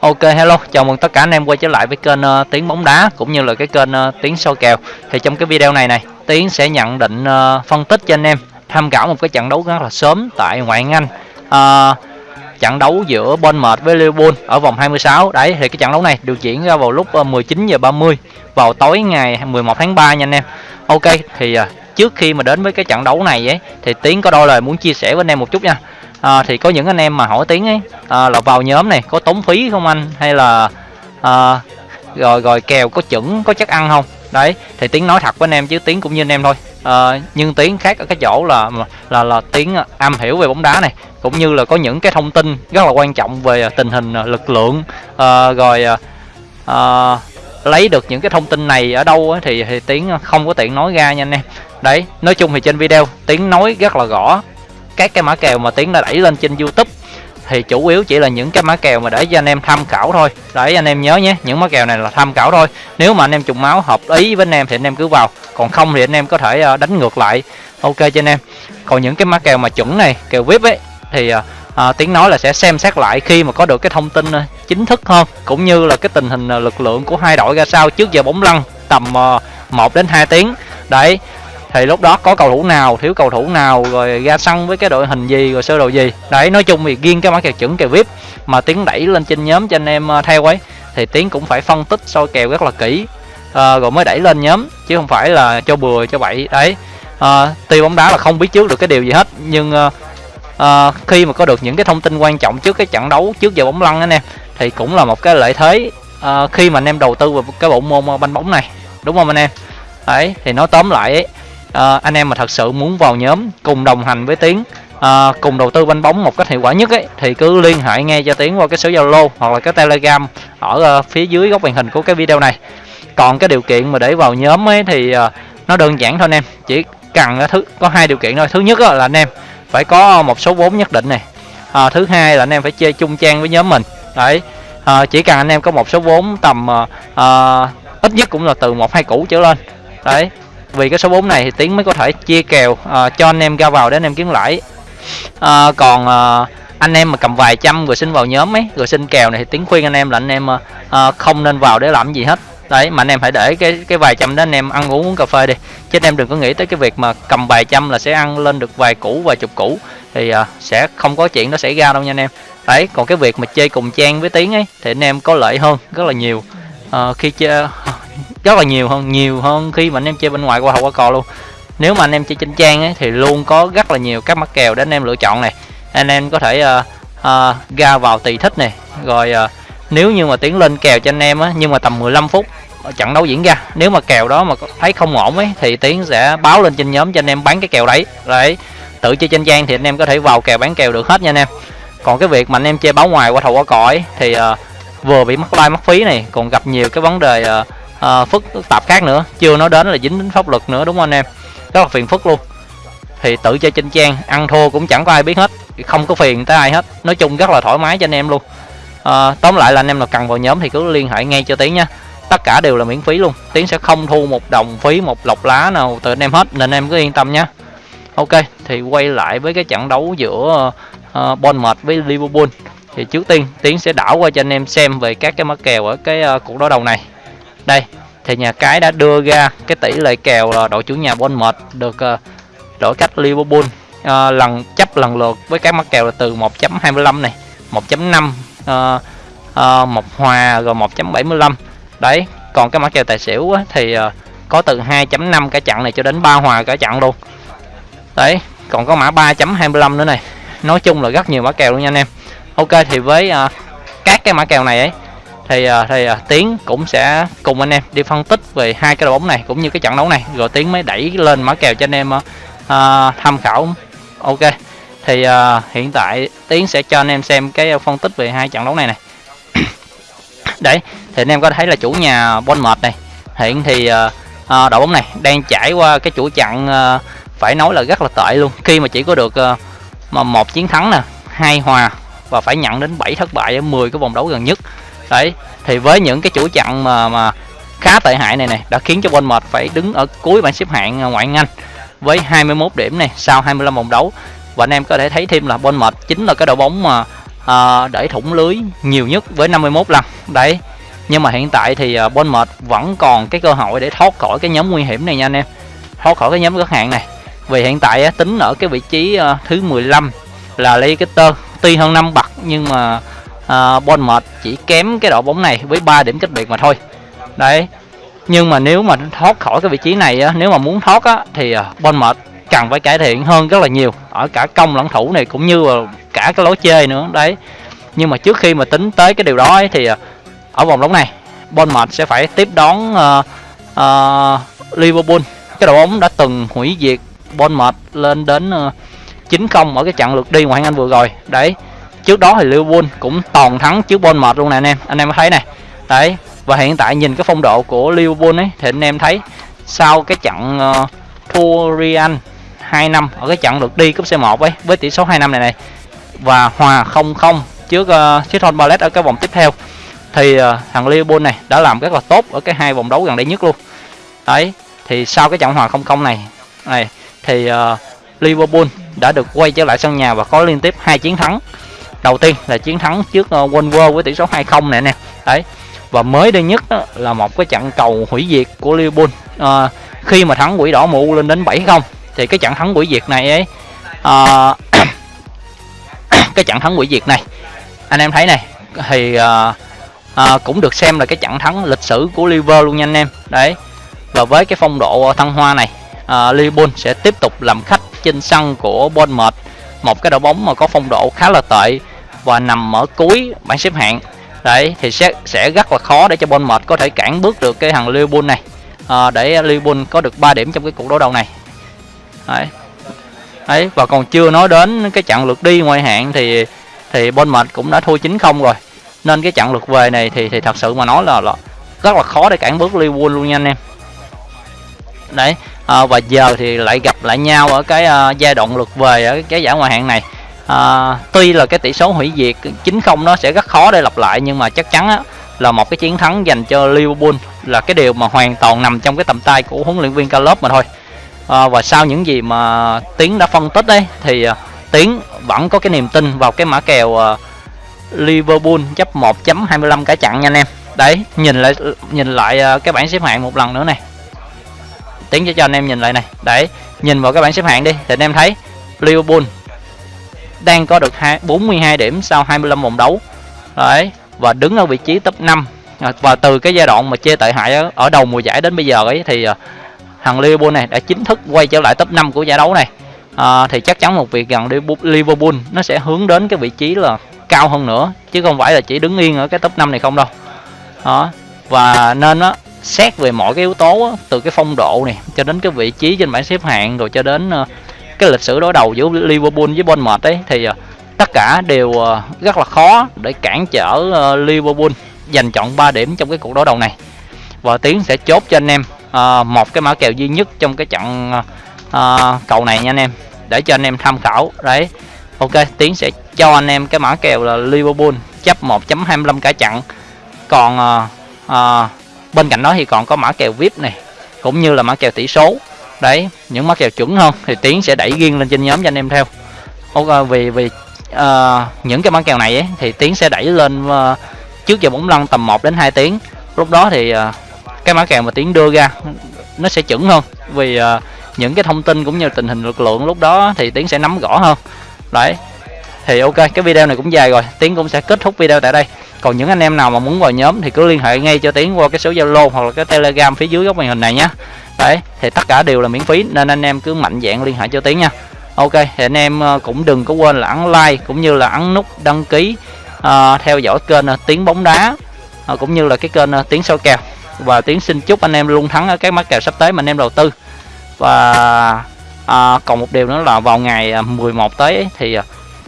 Ok hello, chào mừng tất cả anh em quay trở lại với kênh ờ, uh, Tiến bóng đá cũng như là cái kênh ờ, uh, Tiến soi kèo. Thì trong cái video này này, Tiến sẽ nhận định uh, phân tích cho anh em tham khảo một cái trận đấu rất là sớm tại ngoại hạng Anh. Uh, trận đấu giữa Bournemouth với Liverpool ở vòng 26. Đấy thì cái trận đấu này được diễn ra vào lúc uh, 19 giờ 30 vào tối ngày 11 tháng 3 nha anh em. Ok thì uh, trước khi mà đến với cái trận đấu này ấy thì Tiến có đôi lời muốn chia sẻ với anh em một chút nha à, thì có những anh em mà hỏi tiếng ấy à, là vào nhóm này có tốn phí không anh? Hay là à, rồi rồi kèo có chuẩn có chắc ăn không? Đấy thì tiếng nói thật với anh em chứ tiếng cũng như anh em thôi. À, nhưng tiếng khác ở cái chỗ là là là tiếng am hiểu về bóng đá này cũng như là có những cái thông tin rất là quan trọng về tình hình lực lượng. À, rồi à, lấy được những cái thông tin này ở đâu ấy, thì thì tiếng không có tiện nói ra nha anh em. Đấy nói chung thì trên video tiếng nói rất là rõ các cái mã kèo mà tiến đã đẩy lên trên youtube. Thì chủ yếu chỉ là những cái mã kèo mà để cho anh em tham khảo thôi. Để anh em nhớ nhé những mã kèo này là tham khảo thôi. Nếu mà anh em trùng máu hợp ý với anh em thì anh em cứ vào. Còn không thì anh em có thể ờ, đánh ngược lại. Ok cho anh em. Còn những cái mã kèo mà chuẩn này kèo vip ấy thì ờ, ờ, à, tiếng nói là sẽ xem xét lại khi mà có được cái thông tin chính thức hơn cũng như là cái tình hình lực lượng của hai đội ra sao trước giờ bóng lăn tầm 1 đến 2 tiếng. Đấy thì lúc đó có cầu thủ nào thiếu cầu thủ nào rồi ra sân với cái đội hình gì rồi sơ đồ gì. Đấy nói chung thì riêng cái mã kèo chuẩn kèo vip mà tiến đẩy lên trên nhóm cho anh em à, theo ấy thì tiến cũng phải phân tích soi kèo rất là kỹ. À, rồi mới đẩy lên nhóm chứ không phải là cho bừa cho bậy. Đấy à, tuy bóng đá là không biết trước được cái điều gì hết nhưng à, à, khi mà có được những cái thông tin quan trọng trước cái trận đấu trước giờ bóng lăn anh em thì cũng là một cái lợi thế à, khi mà anh em đầu tư vào cái bộ môn à, banh bóng này. Đúng không anh em? Đấy thì nói tóm lại ấy à, anh em mà thật sự muốn vào nhóm cùng đồng hành với tiến à, cùng đầu tư banh bóng một cách hiệu quả nhất ấy thì cứ liên hệ ngay cho tiến qua cái số zalo hoặc là cái telegram ở uh, phía dưới góc màn hình của cái video này. Còn cái điều kiện mà để vào nhóm ấy thì uh, nó đơn giản thôi anh em chỉ cần uh, thứ có hai điều kiện thôi. Thứ nhất là anh em phải có một số vốn nhất định này. À, thứ hai là anh em phải chơi chung trang với nhóm mình. Đấy à, chỉ cần anh em có một số vốn tầm à, ít nhất cũng là từ một hai củ trở lên. Đấy vì cái số 4 này thì tiến mới có thể chia kèo uh, cho anh em ra vào để anh em kiếm lãi. Uh, còn uh, anh em mà cầm vài trăm rồi xin vào nhóm ấy rồi xin kèo này thì tiến khuyên anh em là anh em uh, không nên vào để làm gì hết. Đấy mà anh em phải để cái cái vài trăm đó anh em ăn uống uống cà phê đi. Chứ anh em đừng có nghĩ tới cái việc mà cầm vài trăm là sẽ ăn lên được vài củ vài chục củ thì uh, sẽ không có chuyện nó xảy ra đâu nha anh em. Đấy còn cái việc mà chơi cùng trang với tiếng ấy thì anh em có lợi hơn rất là nhiều. Uh, khi chơi rất là nhiều hơn nhiều hơn khi mà anh em chơi bên ngoài qua hậu qua cò luôn. Nếu mà anh em chơi trên trang ấy, thì luôn có rất là nhiều các mắc kèo để anh em lựa chọn này. Anh em có thể uh, uh, ra vào tùy thích này rồi uh, nếu như mà tiến lên kèo cho anh em á nhưng mà tầm 15 phút trận đấu diễn ra. Nếu mà kèo đó mà thấy không ổn ấy thì tiến sẽ báo lên trên nhóm cho anh em bán cái kèo đấy. Đấy tự chơi trên trang thì anh em có thể vào kèo bán kèo được hết nha anh em. Còn cái việc mà anh em chơi báo ngoài qua thầu qua cõi thì uh, vừa bị mắc like mắc phí này còn gặp nhiều cái vấn đề uh, uh, phức tạp khác nữa. Chưa nói đến là dính đến pháp luật nữa đúng không anh em? Rất là phiền phức luôn. Thì tự chơi trên trang ăn thua cũng chẳng có ai biết hết. Không có phiền tới ai hết. Nói chung rất là thoải mái cho anh em luôn. À, tóm lại là anh em nào cần vào nhóm thì cứ liên hệ ngay cho tiến nha. Tất cả đều là miễn phí luôn. Tiến sẽ không thu một đồng phí một lọc lá nào từ anh em hết. Nên em cứ yên tâm nhé ok thì quay lại với cái trận đấu giữa uh, Bournemouth với Liverpool. Thì trước tiên tiến sẽ đảo qua cho anh em xem về các cái mắc kèo ở cái uh, cuộc đối đầu này đây thì nhà cái đã đưa ra cái tỷ lệ kèo là đội chủ nhà Bournemouth được ờ, đổi cách Liverpool à, lần chấp lần lượt với các mắc kèo là từ 1.25 này 1.5 à, à, một hòa rồi 1.75 đấy còn cái mắc kèo tài xỉu á, thì à, có từ 2.5 cả chặn này cho đến 3 hòa cả chặn luôn. Đấy còn có mã 3.25 nữa này. Nói chung là rất nhiều mã kèo luôn nha anh em. Ok thì với à, các cái mã kèo này ấy thì uh, thì uh, tiến cũng sẽ cùng anh em đi phân tích về hai cái đội bóng này cũng như cái trận đấu này. Rồi tiến mới đẩy lên mã kèo cho anh em uh, tham khảo. Ok thì uh, hiện tại tiến sẽ cho anh em xem cái phân tích về hai trận đấu này này đấy thì anh em có thấy là chủ nhà Bournemouth này hiện thì uh, uh, đội bóng này đang trải qua cái chủ trận uh, phải nói là rất là tệ luôn. Khi mà chỉ có được uh, mà một chiến thắng nè hai hòa và phải nhận đến 7 thất bại ở 10 cái vòng đấu gần nhất đấy thì với những cái chuỗi chặn mà mà khá tệ hại này này đã khiến cho Bournemouth phải đứng ở cuối bảng xếp hạng à, ngoại hạng Anh với 21 điểm này sau 25 vòng đấu. Và anh em có thể thấy thêm là Bournemouth chính là cái đội bóng mà à, để thủng lưới nhiều nhất với 51 lần. Đấy nhưng mà hiện tại thì à, bên Bournemouth vẫn còn cái cơ hội để thoát khỏi cái nhóm nguy hiểm này nha anh em thoát khỏi cái nhóm gất hạn này. Vì hiện tại tính ở cái vị trí à, thứ 15 là Leicester tuy hơn 5 bậc nhưng mà Ờ, uh, Bournemouth chỉ kém cái đội bóng này với 3 điểm cách biệt mà thôi. Đấy nhưng mà nếu mà thoát khỏi cái vị trí này á, nếu mà muốn thoát á, thì ờ, uh, Bournemouth cần phải cải thiện hơn rất là nhiều ở cả công lẫn thủ này cũng như là cả cái lối chơi nữa đấy. Nhưng mà trước khi mà tính tới cái điều đó ấy, thì ờ, ở vòng đấu này Bournemouth sẽ phải tiếp đón uh, uh, Liverpool. Cái đội bóng đã từng hủy diệt Bournemouth lên đến uh, 9-0 ở cái trận lượt đi ngoại hạng Anh vừa rồi. Đấy trước đó thì Liverpool cũng toàn thắng trước Bournemouth luôn nè anh em. Anh em thấy này. Đấy và hiện tại nhìn cái phong độ của Liverpool ấy thì anh em thấy sau cái trận uh, thua Real 2 năm ở cái trận lượt đi cúp C1 ấy với tỷ số 2 năm này này và hòa 0-0 trước uh, Crystal Palace ở cái vòng tiếp theo thì uh, thằng Liverpool này đã làm rất là tốt ở cái hai vòng đấu gần đây nhất luôn. Đấy thì sau cái trận hòa 0-0 này này thì uh, Liverpool đã được quay trở lại sân nhà và có liên tiếp hai chiến thắng đầu tiên là chiến thắng trước ờ, World Wolves với tỷ số 2-0 này nè đấy. Và mới đây nhất đó, là một cái trận cầu hủy diệt của Liverpool. À, khi mà thắng quỷ đỏ mụ lên đến 7-0 thì cái trận thắng quỷ diệt này ấy à, cái trận thắng quỷ diệt này anh em thấy này thì à, à, cũng được xem là cái trận thắng lịch sử của Liverpool luôn nha anh em. Đấy. Và với cái phong độ thăng hoa này à, Liverpool sẽ tiếp tục làm khách trên sân của Bournemouth. Một cái đội bóng mà có phong độ khá là tệ và nằm ở cuối bảng xếp hạng. Đấy thì sẽ sẽ rất là khó để cho Bournemouth có thể cản bước được cái thằng Liverpool này. À, để Liverpool có được 3 điểm trong cái cuộc đấu đầu này. Đấy. Đấy và còn chưa nói đến cái trận lượt đi ngoại hạng thì thì Bournemouth cũng đã thua 9-0 rồi. Nên cái trận lượt về này thì thì thật sự mà nói là, là rất là khó để cản bước Liverpool luôn nha anh em. Đấy à, và giờ thì lại gặp lại nhau ở cái uh, giai đoạn lượt về ở cái giải ngoại hạng này à, tuy là cái tỷ số hủy diệt 9-0 nó sẽ rất khó để lặp lại nhưng mà chắc chắn á, là một cái chiến thắng dành cho Liverpool là cái điều mà hoàn toàn nằm trong cái tầm tay của huấn luyện viên Klopp mà thôi. À, và sau những gì mà Tiến đã phân tích đấy thì à, Tiến vẫn có cái niềm tin vào cái mã kèo à, Liverpool chấp 1.25 cả chặn nha anh em. Đấy nhìn lại nhìn lại à, cái bảng xếp hạng một lần nữa này. Tiến cho cho anh em nhìn lại này. Đấy nhìn vào cái bảng xếp hạng đi thì anh em thấy Liverpool đang có được 42 điểm sau 25 vòng đấu. Đấy và đứng ở vị trí top 5 à, và từ cái giai đoạn mà chê tệ hại ở, ở đầu mùa giải đến bây giờ ấy thì à, thằng Liverpool này đã chính thức quay trở lại top 5 của giải đấu này. À, thì chắc chắn một việc rằng Liverpool nó sẽ hướng đến cái vị trí là cao hơn nữa chứ không phải là chỉ đứng yên ở cái top 5 này không đâu. Đó và nên á xét về mọi cái yếu tố á, từ cái phong độ này cho đến cái vị trí trên bảng xếp hạng rồi cho đến uh, cái lịch sử đối đầu giữa Liverpool với Bournemouth ấy thì ờ, tất cả đều ờ, rất là khó để cản trở ờ, Liverpool giành chọn 3 điểm trong cái cuộc đối đầu này. Và Tiến sẽ chốt cho anh em một cái mã kèo duy nhất trong cái trận cầu này nha anh em để cho anh em tham khảo. Đấy ok Tiến sẽ cho anh em cái mã kèo là Liverpool chấp 1.25 cả trận. Còn à, à, bên cạnh đó thì còn có mã kèo VIP này cũng như là mã kèo tỷ số đấy những mắt kèo chuẩn hơn thì tiến sẽ đẩy riêng lên trên nhóm cho anh em theo. Ok vì vì uh, những cái mắt kèo này ấy, thì tiến sẽ đẩy lên uh, trước giờ bóng lăn tầm 1 đến 2 tiếng. Lúc đó thì uh, cái mã kèo mà tiến đưa ra nó sẽ chuẩn hơn. Vì uh, những cái thông tin cũng như tình hình lực lượng lúc đó thì tiến sẽ nắm rõ hơn. Đấy thì ok cái video này cũng dài rồi. Tiến cũng sẽ kết thúc video tại đây. Còn những anh em nào mà muốn vào nhóm thì cứ liên hệ ngay cho tiến qua cái số zalo hoặc là cái telegram phía dưới góc màn hình này nhé đấy thì tất cả đều là miễn phí nên anh em cứ mạnh dạng liên hệ cho tiến nha. Ok thì anh em ờ, cũng đừng có quên là ấn like cũng như là ấn nút đăng ký uh, theo dõi kênh ờ, uh, tiếng bóng đá uh, cũng như là cái kênh uh, tiếng soi kèo. Và tiến xin chúc anh em luôn thắng ở các mắc kèo sắp tới mà anh em đầu tư. Và uh, còn một điều nữa là vào ngày 11 tới thì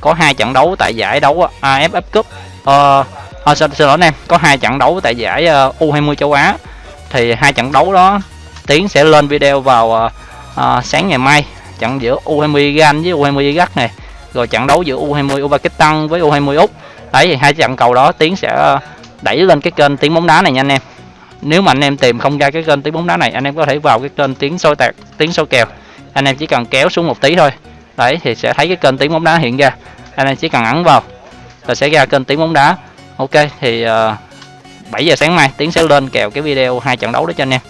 có hai trận đấu tại giải đấu AFF Cup. Uh, à, xin, xin lỗi anh em có hai trận đấu tại giải uh, U20 châu Á. Thì hai trận đấu đó Tiến sẽ lên video vào à, à, sáng ngày mai. Trận giữa U20 Gan với U20 Iraq này. Rồi trận đấu giữa U20 Uzbekistan với U20 Úc. Đấy thì hai trận cầu đó Tiến sẽ đẩy lên cái kênh tiếng bóng đá này nha anh em. Nếu mà anh em tìm không ra cái kênh tiếng bóng đá này anh em có thể vào cái kênh tiếng soi tạc tiếng soi kèo. Anh em chỉ cần kéo xuống một tí thôi. Đấy thì sẽ thấy cái kênh tiếng bóng đá hiện ra. Anh em chỉ cần ấn vào là sẽ ra kênh tiếng bóng đá. Ok thì à, uh, 7 giờ sáng mai tiến sẽ lên kèo cái video hai trận đấu đó cho anh em.